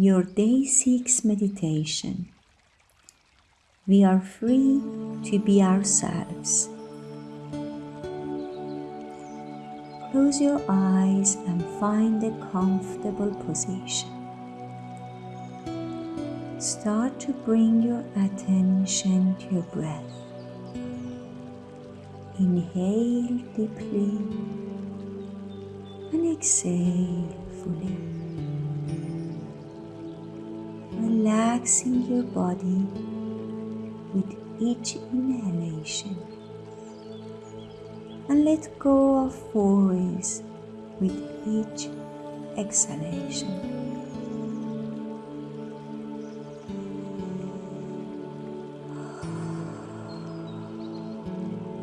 your day six meditation. We are free to be ourselves. Close your eyes and find a comfortable position. Start to bring your attention to your breath. Inhale deeply and exhale fully. Relaxing your body with each inhalation and let go of worries with each exhalation.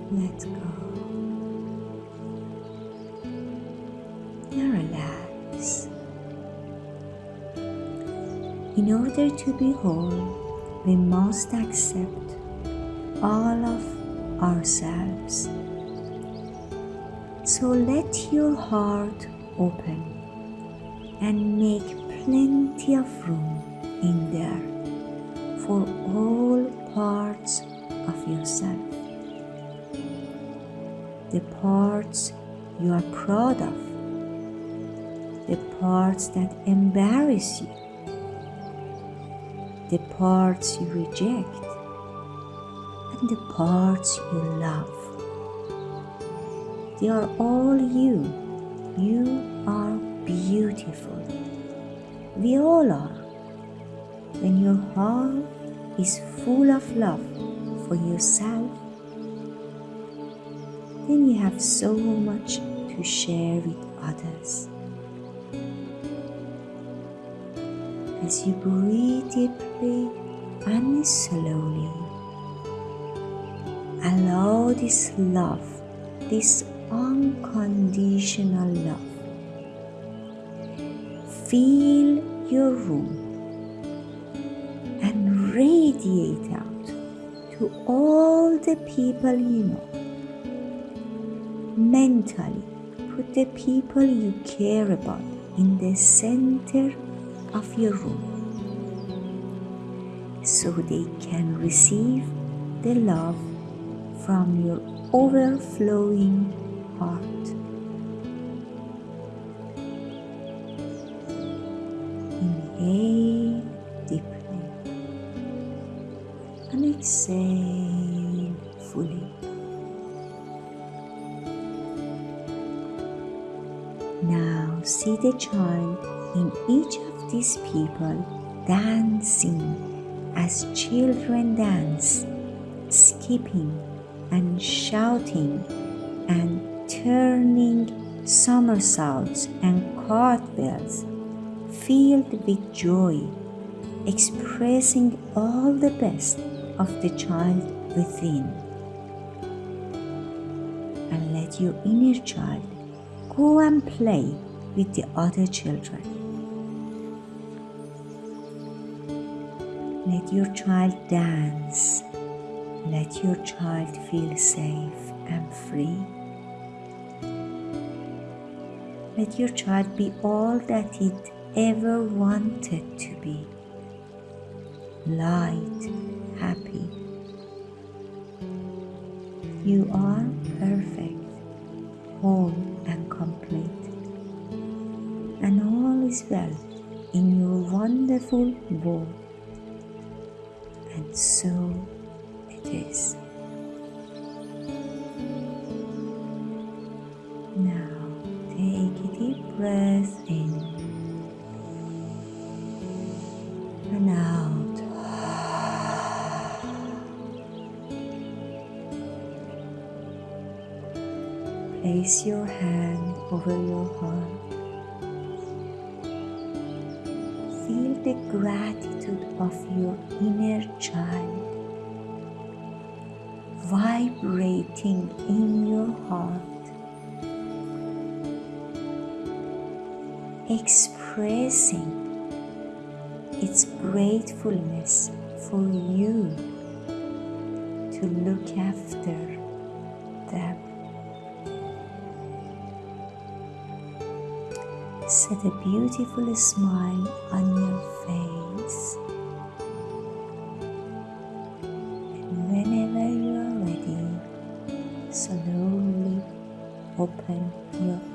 Let go In order to be whole, we must accept all of ourselves. So let your heart open and make plenty of room in there for all parts of yourself. The parts you are proud of, the parts that embarrass you, the parts you reject, and the parts you love. They are all you. You are beautiful. We all are. When your heart is full of love for yourself, then you have so much to share with others. As you breathe deeply and slowly, allow this love, this unconditional love. Fill your room and radiate out to all the people you know. Mentally, put the people you care about in the center of your room so they can receive the love from your overflowing heart. Inhale deeply and exhale fully. Now see the child in each of these people dancing as children dance, skipping and shouting and turning somersaults and cartwheels, filled with joy, expressing all the best of the child within. And let your inner child go and play with the other children. Let your child dance. Let your child feel safe and free. Let your child be all that it ever wanted to be light, happy. You are perfect, whole, and complete. And all is well in your wonderful world. And so it is. Now take a deep breath in and out. Place your hand over your heart. The gratitude of your inner child vibrating in your heart, expressing its gratefulness for you to look after set a beautiful smile on your face. And whenever you are ready, slowly open your.